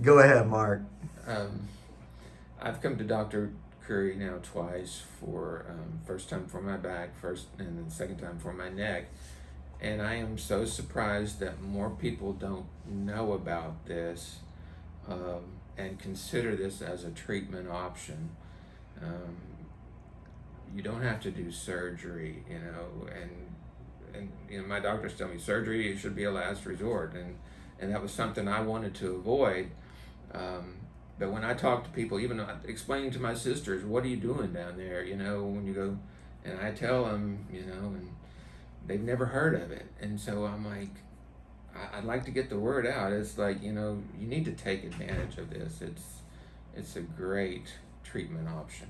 Go ahead, Mark. Um, I've come to Dr. Curry now twice for um, first time for my back, first and then second time for my neck, and I am so surprised that more people don't know about this um, and consider this as a treatment option. Um, you don't have to do surgery, you know, and and you know my doctors tell me surgery should be a last resort, and and that was something I wanted to avoid. Um, but when I talk to people, even explaining to my sisters, what are you doing down there? You know, when you go, and I tell them, you know, and they've never heard of it, and so I'm like, I'd like to get the word out. It's like you know, you need to take advantage of this. It's it's a great treatment option.